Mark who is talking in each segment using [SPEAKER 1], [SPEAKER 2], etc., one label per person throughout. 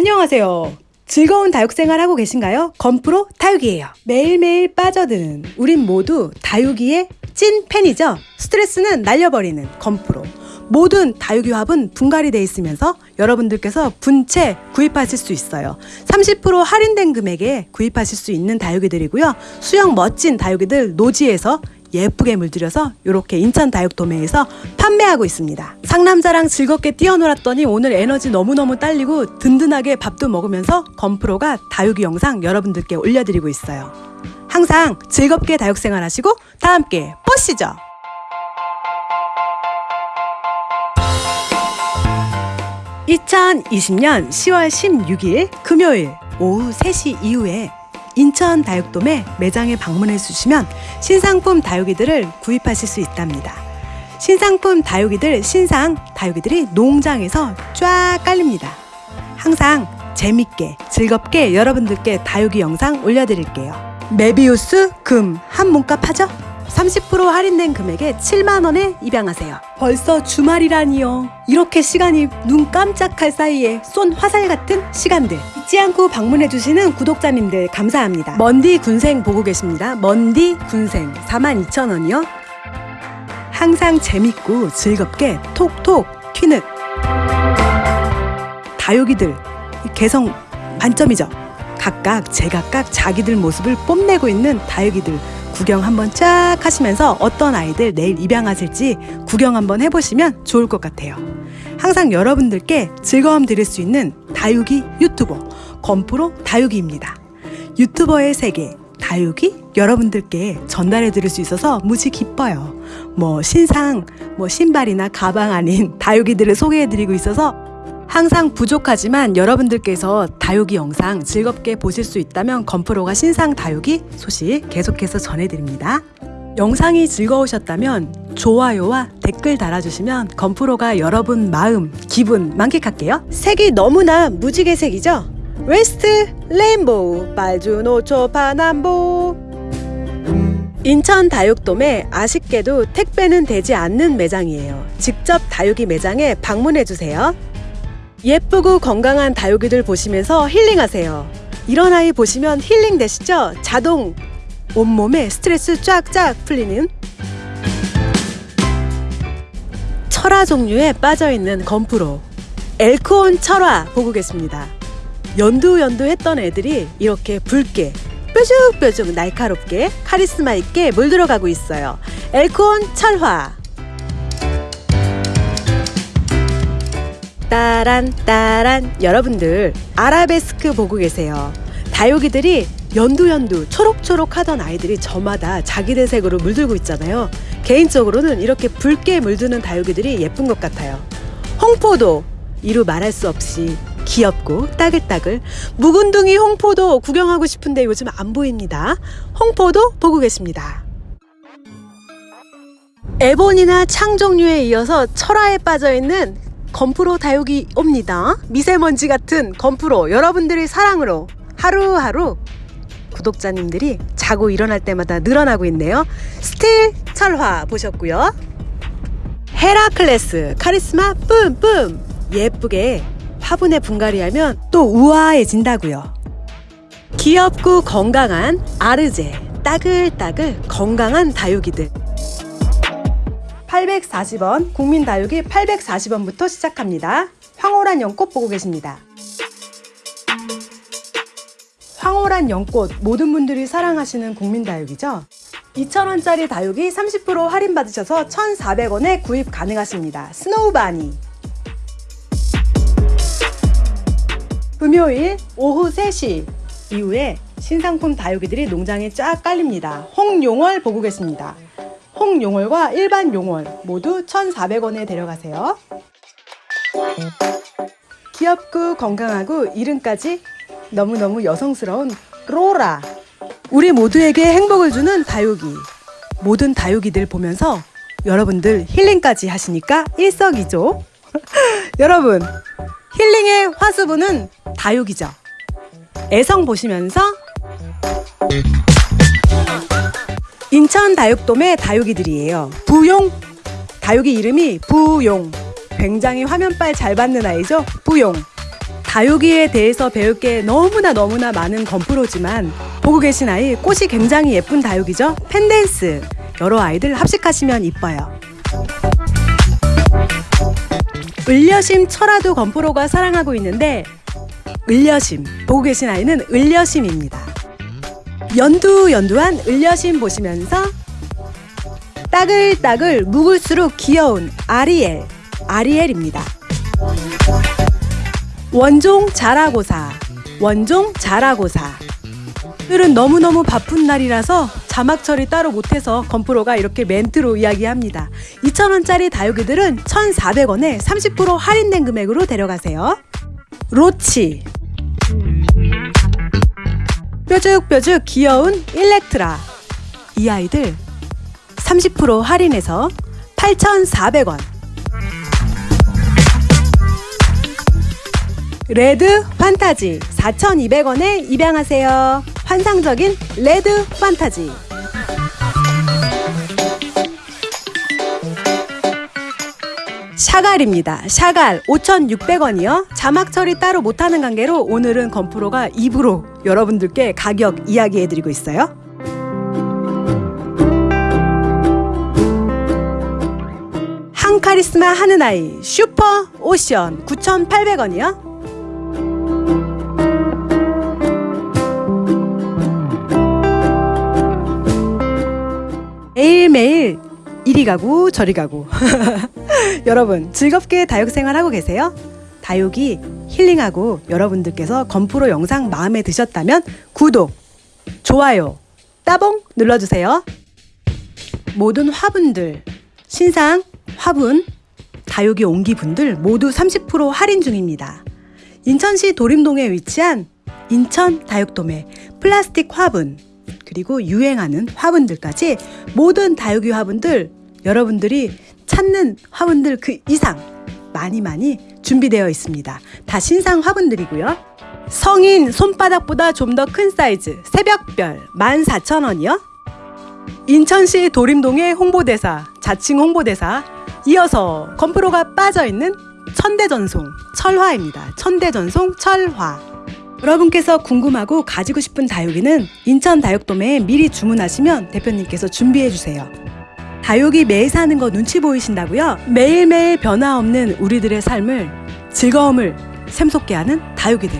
[SPEAKER 1] 안녕하세요. 즐거운 다육 생활 하고 계신가요? 건프로 다육이에요. 매일매일 빠져드는 우린 모두 다육이의 찐 팬이죠. 스트레스는 날려버리는 건프로. 모든 다육이 화분 분갈이 돼 있으면서 여러분들께서 분채 구입하실 수 있어요. 30% 할인된 금액에 구입하실 수 있는 다육이들이고요. 수영 멋진 다육이들 노지에서 예쁘게 물들여서 이렇게 인천 다육도매에서 판매하고 있습니다. 상남자랑 즐겁게 뛰어놀았더니 오늘 에너지 너무너무 딸리고 든든하게 밥도 먹으면서 건프로가 다육이 영상 여러분들께 올려드리고 있어요. 항상 즐겁게 다육생활 하시고 다 함께 보시죠. (2020년 10월 16일) 금요일 오후 3시 이후에 인천 다육돔에 매장에 방문해 주시면 신상품 다육이들을 구입하실 수 있답니다. 신상품 다육이들 신상 다육이들이 농장에서 쫙 깔립니다. 항상 재밌게 즐겁게 여러분들께 다육이 영상 올려드릴게요. 메비우스 금 한 몸값 하죠? 30% 할인된 금액에 7만원에 입양하세요. 벌써 주말이라니요. 이렇게 시간이 눈 깜짝할 사이에 쏜 화살 같은 시간들. 잊지 않고 방문해주시는 구독자님들 감사합니다. 먼디 군생 보고 계십니다. 먼디 군생 42,000원이요. 항상 재밌고 즐겁게 톡톡 튀는 다육이들 개성 만점이죠. 각각 제각각 자기들 모습을 뽐내고 있는 다육이들 구경 한번 쫙 하시면서 어떤 아이들 내일 입양하실지 구경 한번 해보시면 좋을 것 같아요. 항상 여러분들께 즐거움 드릴 수 있는 다육이 유튜버 건프로 다육이입니다. 유튜버의 세계 다육이 여러분들께 전달해 드릴 수 있어서 무지 기뻐요. 뭐 신상, 뭐 신발이나 가방 아닌 다육이들을 소개해 드리고 있어서 항상 부족하지만 여러분들께서 다육이 영상 즐겁게 보실 수 있다면 건프로가 신상 다육이 소식 계속해서 전해드립니다. 영상이 즐거우셨다면 좋아요와 댓글 달아주시면 건프로가 여러분 마음, 기분 만끽할게요. 색이 너무나 무지개 색이죠? 웨스트 레인보우 빨주노초 파남보 인천 다육돔에 아쉽게도 택배는 되지 않는 매장이에요. 직접 다육이 매장에 방문해주세요. 예쁘고 건강한 다육이들 보시면서 힐링하세요. 이런 아이 보시면 힐링 되시죠? 자동 온몸에 스트레스 쫙쫙 풀리는 철화 종류에 빠져있는 건프로 엘코온 철화 보고 계십니다. 연두연두 했던 애들이 이렇게 붉게 뾰족뾰족 날카롭게 카리스마 있게 물들어가고 있어요. 엘코온 철화 따란 따란 여러분들 아라베스크 보고 계세요. 다육이들이 연두연두 초록초록 하던 아이들이 저마다 자기들 색으로 물들고 있잖아요. 개인적으로는 이렇게 붉게 물드는 다육이들이 예쁜 것 같아요. 홍포도 이루 말할 수 없이 귀엽고 따글따글 묵은둥이 홍포도 구경하고 싶은데 요즘 안 보입니다. 홍포도 보고 계십니다. 에보니나 창 종류에 이어서 철화에 빠져있는 건프로 다육이 옵니다. 미세먼지 같은 건프로 여러분들의 사랑으로 하루하루 구독자님들이 자고 일어날 때마다 늘어나고 있네요. 스틸 철화 보셨고요. 헤라클레스 카리스마 뿜뿜 예쁘게 화분에 분갈이하면 또 우아해진다고요. 귀엽고 건강한 아르제 따글따글 건강한 다육이들 840원 국민다육이 840원부터 시작합니다. 황홀한 연꽃 보고 계십니다. 황홀한 연꽃 모든 분들이 사랑하시는 국민다육이죠. 2,000원짜리 다육이 30% 할인 받으셔서 1,400원에 구입 가능하십니다. 스노우바니 금요일 오후 3시 이후에 신상품 다육이들이 농장에 쫙 깔립니다. 홍용월 보고 계십니다. 홍용월과 일반 용월 모두 1,400원에 데려가세요. 귀엽고 건강하고 이름까지 너무너무 여성스러운 로라. 우리 모두에게 행복을 주는 다육이. 모든 다육이들 보면서 여러분들 힐링까지 하시니까 일석이조. 여러분 힐링의 화수분은 다육이죠. 애성 보시면서 인천 다육돔의 다육이들이에요 부용 다육이 이름이 부용 굉장히 화면빨 잘 받는 아이죠 부용 다육이에 대해서 배울 게 너무나 너무나 많은 건프로지만 보고 계신 아이 꽃이 굉장히 예쁜 다육이죠. 펜댄스 여러 아이들 합식하시면 이뻐요. 을려심 철화도 건프로가 사랑하고 있는데 을려심 보고 계신 아이는 을려심입니다. 연두 연두한 을려심 보시면서 따글따글 묵을수록 귀여운 아리엘 아리엘입니다. 원종 자라고사 원종 자라고사 오늘은 너무너무 바쁜 날이라서 자막 처리 따로 못해서 건프로가 이렇게 멘트로 이야기합니다. 2,000원짜리 다육이들은 1,400원에 30% 할인된 금액으로 데려가세요. 로치 뾰족뾰족 귀여운 일렉트라 이 아이들 30% 할인해서 8,400원 레드 판타지 4,200원에 입양하세요. 환상적인 레드 판타지. 샤갈입니다. 샤갈 5,600원이요. 자막 처리 따로 못하는 관계로 오늘은 건프로가 입으로 여러분들께 가격 이야기해드리고 있어요. 한 카리스마 하는 아이 슈퍼 오션 9,800원이요. 매일매일 이리 가고 저리 가고 여러분 즐겁게 다육 생활하고 계세요? 다육이 힐링하고 여러분들께서 건프로 영상 마음에 드셨다면 구독, 좋아요, 따봉 눌러주세요. 모든 화분들, 신상, 화분, 다육이 옹기분들 모두 30% 할인 중입니다. 인천시 도림동에 위치한 인천 다육도매 플라스틱 화분 그리고 유행하는 화분들까지 모든 다육이 화분들 여러분들이 찾는 화분들 그 이상 많이 많이 준비되어 있습니다. 다 신상 화분들이고요. 성인 손바닥보다 좀 더 큰 사이즈 새벽별 14,000원이요. 인천시 도림동의 홍보대사, 자칭 홍보대사 이어서 건프로가 빠져있는 천대전송 철화입니다. 천대전송 철화 여러분께서 궁금하고 가지고 싶은 다육이는 인천 다육도매에 미리 주문하시면 대표님께서 준비해 주세요. 다육이 매일 사는 거 눈치 보이신다고요? 매일매일 변화 없는 우리들의 삶을 즐거움을 샘솟게 하는 다육이들.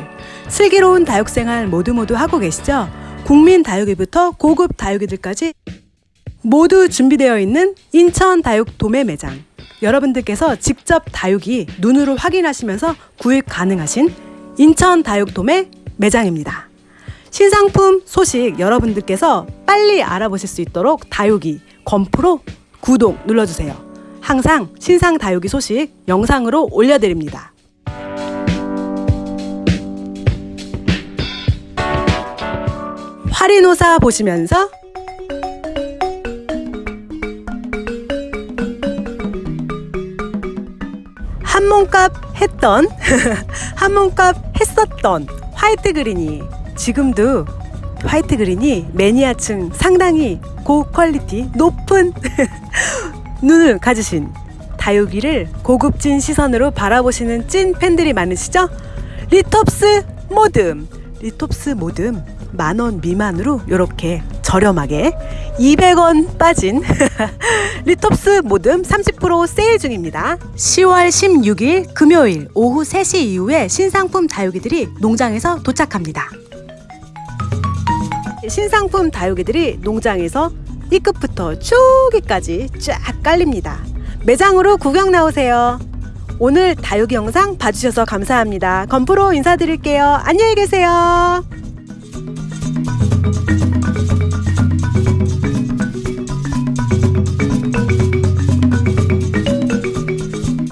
[SPEAKER 1] 슬기로운 다육 생활 모두 모두 하고 계시죠? 국민 다육이부터 고급 다육이들까지 모두 준비되어 있는 인천 다육 도매 매장. 여러분들께서 직접 다육이 눈으로 확인하시면서 구입 가능하신 인천 다육 도매 매장입니다. 신상품 소식 여러분들께서 빨리 알아보실 수 있도록 다육이 건프로 구독 눌러주세요. 항상 신상 다육이 소식 영상으로 올려드립니다. 화리노사 보시면서 한 몸값 했던 한 몸값 했었던 화이트 그린이 지금도 화이트 그린이 매니아층 상당히 고퀄리티 높은 눈을 가지신 다육이를 고급진 시선으로 바라보시는 찐 팬들이 많으시죠? 리톱스 모듬 리톱스 모듬 만원 미만으로 이렇게 저렴하게 200원 빠진 리톱스 모듬 30% 세일 중입니다. 10월 16일 금요일 오후 3시 이후에 신상품 다육이들이 농장에서 도착합니다. 신상품 다육이들이 농장에서 이 끝부터 쭉이까지 쫙 깔립니다. 매장으로 구경 나오세요. 오늘 다육이 영상 봐주셔서 감사합니다. 건프로 인사드릴게요. 안녕히 계세요.